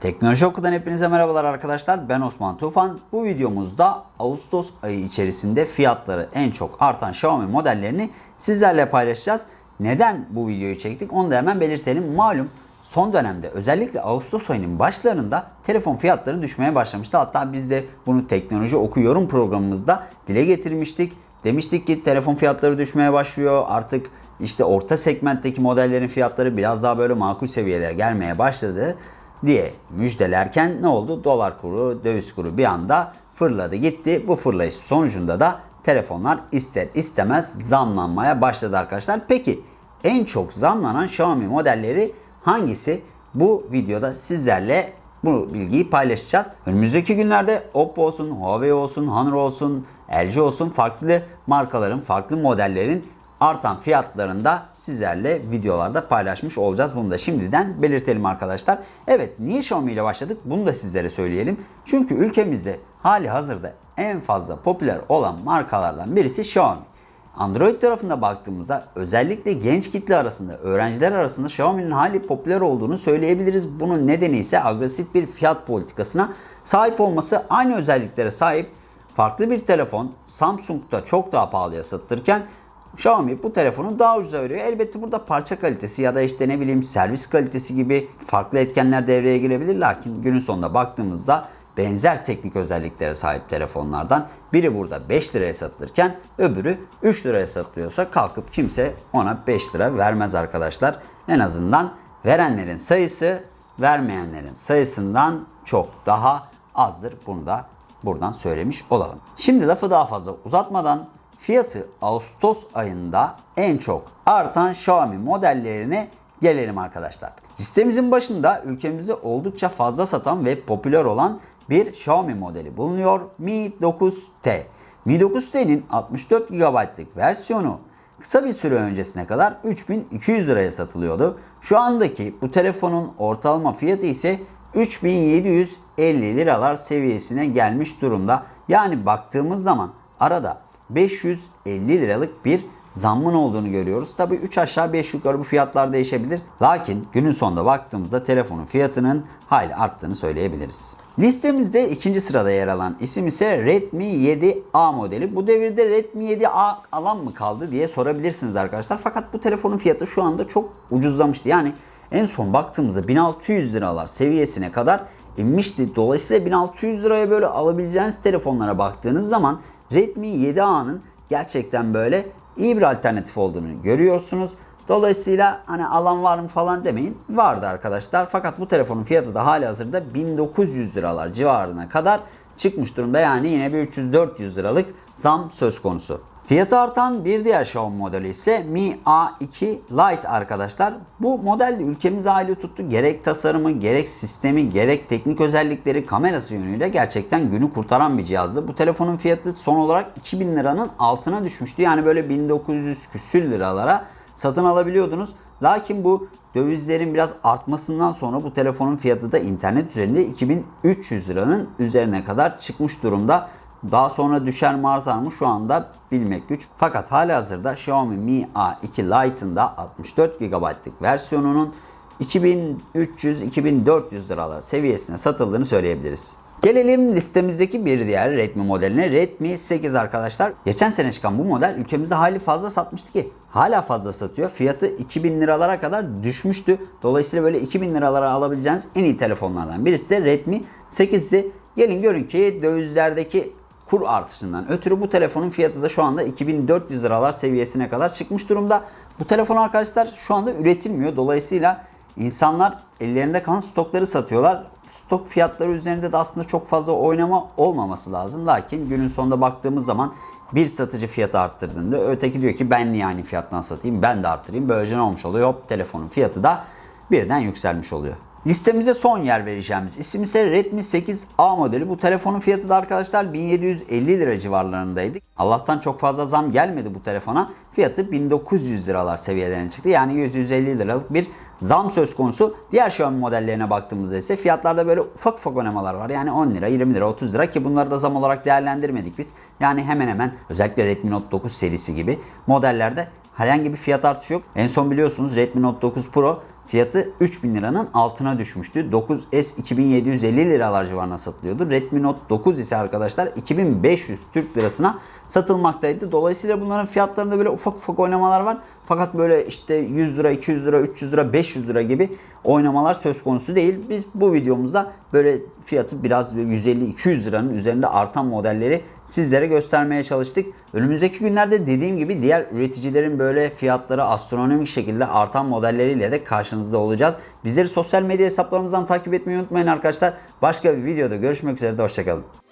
Teknoloji Oku'dan hepinize merhabalar arkadaşlar. Ben Osman Tufan. Bu videomuzda Ağustos ayı içerisinde fiyatları en çok artan Xiaomi modellerini sizlerle paylaşacağız. Neden bu videoyu çektik onu da hemen belirtelim. Malum son dönemde özellikle Ağustos ayının başlarında telefon fiyatları düşmeye başlamıştı. Hatta biz de bunu Teknoloji Oku yorum programımızda dile getirmiştik. Demiştik ki telefon fiyatları düşmeye başlıyor. Artık işte orta segmentteki modellerin fiyatları biraz daha böyle makul seviyelere gelmeye başladı diye müjdelerken ne oldu? Dolar kuru, döviz kuru bir anda fırladı gitti. Bu fırlayış sonucunda da telefonlar ister istemez zamlanmaya başladı arkadaşlar. Peki en çok zamlanan Xiaomi modelleri hangisi? Bu videoda sizlerle bu bilgiyi paylaşacağız. Önümüzdeki günlerde Oppo olsun, Huawei olsun, Honor olsun, LG olsun farklı markaların, farklı modellerin artan fiyatlarında sizlerle videolarda paylaşmış olacağız. Bunu da şimdiden belirtelim arkadaşlar. Evet niye Xiaomi ile başladık bunu da sizlere söyleyelim. Çünkü ülkemizde hali hazırda en fazla popüler olan markalardan birisi Xiaomi. Android tarafında baktığımızda özellikle genç kitle arasında, öğrenciler arasında Xiaomi'nin hali popüler olduğunu söyleyebiliriz. Bunun nedeni ise agresif bir fiyat politikasına sahip olması. Aynı özelliklere sahip farklı bir telefon Samsung'da çok daha pahalıya satılırken Xiaomi bu telefonu daha ucuza veriyor. Elbette burada parça kalitesi ya da işte ne bileyim servis kalitesi gibi farklı etkenler devreye girebilir. Lakin günün sonunda baktığımızda benzer teknik özelliklere sahip telefonlardan biri burada 5 liraya satılırken öbürü 3 liraya satılıyorsa kalkıp kimse ona 5 lira vermez arkadaşlar. En azından verenlerin sayısı vermeyenlerin sayısından çok daha azdır. Bunu da buradan söylemiş olalım. Şimdi lafı daha fazla uzatmadan fiyatı Ağustos ayında en çok artan Xiaomi modellerine gelelim arkadaşlar. Listemizin başında ülkemizde oldukça fazla satan ve popüler olan bir Xiaomi modeli bulunuyor. Mi 9T. Mi 9T'nin 64 GB'lık versiyonu kısa bir süre öncesine kadar 3200 liraya satılıyordu. Şu andaki bu telefonun ortalama fiyatı ise 3750 liralar seviyesine gelmiş durumda. Yani baktığımız zaman arada 550 liralık bir zammın olduğunu görüyoruz. Tabi 3 aşağı 5 yukarı bu fiyatlar değişebilir. Lakin günün sonunda baktığımızda telefonun fiyatının hayli arttığını söyleyebiliriz. Listemizde ikinci sırada yer alan isim ise Redmi 7A modeli. Bu devirde Redmi 7A alan mı kaldı diye sorabilirsiniz arkadaşlar. Fakat bu telefonun fiyatı şu anda çok ucuzlamıştı. Yani en son baktığımızda 1600 liralar seviyesine kadar inmişti. Dolayısıyla 1600 liraya böyle alabileceğiniz telefonlara baktığınız zaman Redmi 7A'nın gerçekten böyle iyi bir alternatif olduğunu görüyorsunuz. Dolayısıyla hani alan var mı falan demeyin. Vardı arkadaşlar. Fakat bu telefonun fiyatı da hali hazırda 1900 liralar civarına kadar çıkmış durumda. Yani yine bir 300-400 liralık zam söz konusu. Fiyatı artan bir diğer Xiaomi modeli ise Mi A2 Lite arkadaşlar. Bu model de ülkemize aile tuttu. Gerek tasarımı, gerek sistemi, gerek teknik özellikleri, kamerası yönüyle gerçekten günü kurtaran bir cihazdı. Bu telefonun fiyatı son olarak 2000 liranın altına düşmüştü. Yani böyle 1900 küsür liralara satın alabiliyordunuz. Lakin bu dövizlerin biraz artmasından sonra bu telefonun fiyatı da internet üzerinde 2300 liranın üzerine kadar çıkmış durumda. Daha sonra düşer mi artar mı şu anda bilmek güç. Fakat hali hazırda Xiaomi Mi A2 Lite'ın da 64 GB'lık versiyonunun 2300-2400 liralar seviyesine satıldığını söyleyebiliriz. Gelelim listemizdeki bir diğer Redmi modeline. Redmi 8 arkadaşlar. Geçen sene çıkan bu model ülkemizde hali fazla satmıştı ki. Hala fazla satıyor. Fiyatı 2000 liralara kadar düşmüştü. Dolayısıyla böyle 2000 liralara alabileceğiniz en iyi telefonlardan birisi de Redmi 8'di. Gelin görün ki dövizlerdeki kur artışından ötürü bu telefonun fiyatı da şu anda 2400 liralar seviyesine kadar çıkmış durumda. Bu telefon arkadaşlar şu anda üretilmiyor. Dolayısıyla insanlar ellerinde kalan stokları satıyorlar. Stok fiyatları üzerinde de aslında çok fazla oynama olmaması lazım. Lakin günün sonunda baktığımız zaman bir satıcı fiyatı arttırdığında öteki diyor ki ben niye aynı fiyattan satayım ben de arttırayım. Böylece ne olmuş oluyor? Hop telefonun fiyatı da birden yükselmiş oluyor. Listemize son yer vereceğimiz isim ise Redmi 8A modeli. Bu telefonun fiyatı da arkadaşlar 1750 lira civarlarındaydı. Allah'tan çok fazla zam gelmedi bu telefona. Fiyatı 1900 liralar seviyelerine çıktı. Yani 150 liralık bir zam söz konusu. Diğer Xiaomi modellerine baktığımızda ise fiyatlarda böyle ufak ufak oynamalar var. Yani 10 lira, 20 lira, 30 lira ki bunları da zam olarak değerlendirmedik biz. Yani hemen hemen özellikle Redmi Note 9 serisi gibi modellerde herhangi bir fiyat artışı yok. En son biliyorsunuz Redmi Note 9 Pro fiyatı 3000 liranın altına düşmüştü. 9S 2750 liralar civarına satılıyordu. Redmi Note 9 ise arkadaşlar 2500 Türk lirasına satılmaktaydı. Dolayısıyla bunların fiyatlarında böyle ufak ufak oynamalar var. Fakat böyle işte 100 lira, 200 lira, 300 lira, 500 lira gibi oynamalar söz konusu değil. Biz bu videomuzda böyle fiyatı biraz 150-200 liranın üzerinde artan modelleri sizlere göstermeye çalıştık. Önümüzdeki günlerde dediğim gibi diğer üreticilerin böyle fiyatları astronomik şekilde artan modelleriyle de karşınızda olacağız. Bizleri sosyal medya hesaplarımızdan takip etmeyi unutmayın arkadaşlar. Başka bir videoda görüşmek üzere hoşçakalın.